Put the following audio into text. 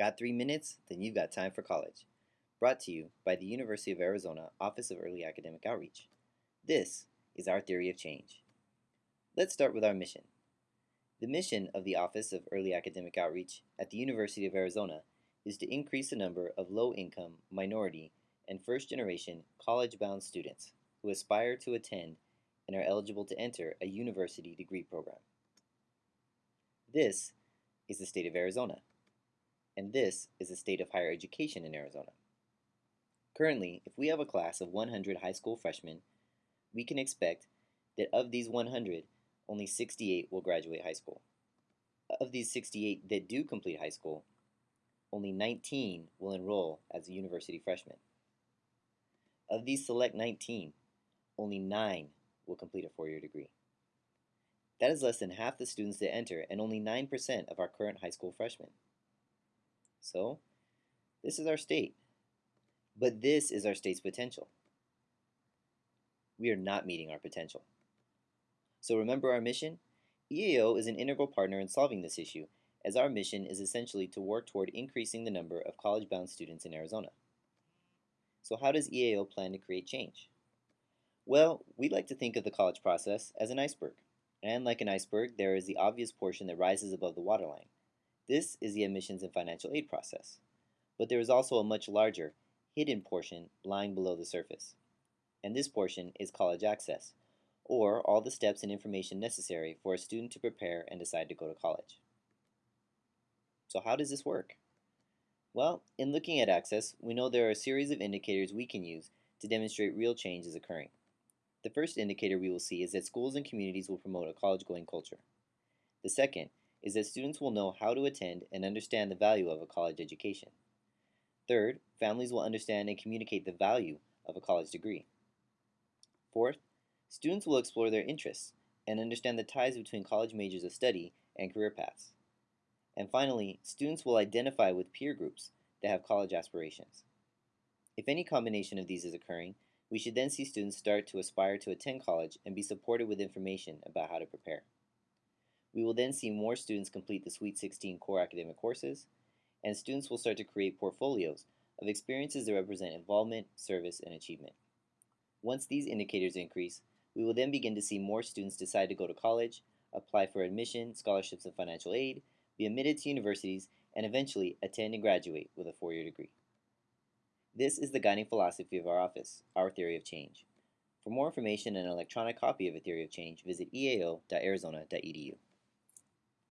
Got three minutes? Then you've got time for college. Brought to you by the University of Arizona Office of Early Academic Outreach. This is our theory of change. Let's start with our mission. The mission of the Office of Early Academic Outreach at the University of Arizona is to increase the number of low income, minority, and first generation college bound students who aspire to attend and are eligible to enter a university degree program. This is the state of Arizona, and this is the state of higher education in Arizona. Currently, if we have a class of 100 high school freshmen, we can expect that of these 100, only 68 will graduate high school. Of these 68 that do complete high school, only 19 will enroll as a university freshman. Of these select 19, only 9 will complete a four-year degree. That is less than half the students that enter and only 9% of our current high school freshmen. So, this is our state. But this is our state's potential. We are not meeting our potential. So remember our mission? EAO is an integral partner in solving this issue, as our mission is essentially to work toward increasing the number of college-bound students in Arizona. So how does EAO plan to create change? Well, we like to think of the college process as an iceberg. And like an iceberg, there is the obvious portion that rises above the waterline. This is the admissions and financial aid process. But there is also a much larger, hidden portion lying below the surface. And this portion is college access, or all the steps and information necessary for a student to prepare and decide to go to college. So how does this work? Well, in looking at access, we know there are a series of indicators we can use to demonstrate real change is occurring. The first indicator we will see is that schools and communities will promote a college-going culture. The second is that students will know how to attend and understand the value of a college education. Third, families will understand and communicate the value of a college degree. Fourth, Students will explore their interests and understand the ties between college majors of study and career paths. And finally, students will identify with peer groups that have college aspirations. If any combination of these is occurring, we should then see students start to aspire to attend college and be supported with information about how to prepare. We will then see more students complete the Sweet 16 core academic courses, and students will start to create portfolios of experiences that represent involvement, service, and achievement. Once these indicators increase, we will then begin to see more students decide to go to college, apply for admission, scholarships, and financial aid, be admitted to universities, and eventually attend and graduate with a four-year degree. This is the guiding philosophy of our office, our theory of change. For more information and an electronic copy of A Theory of Change, visit eao.arizona.edu.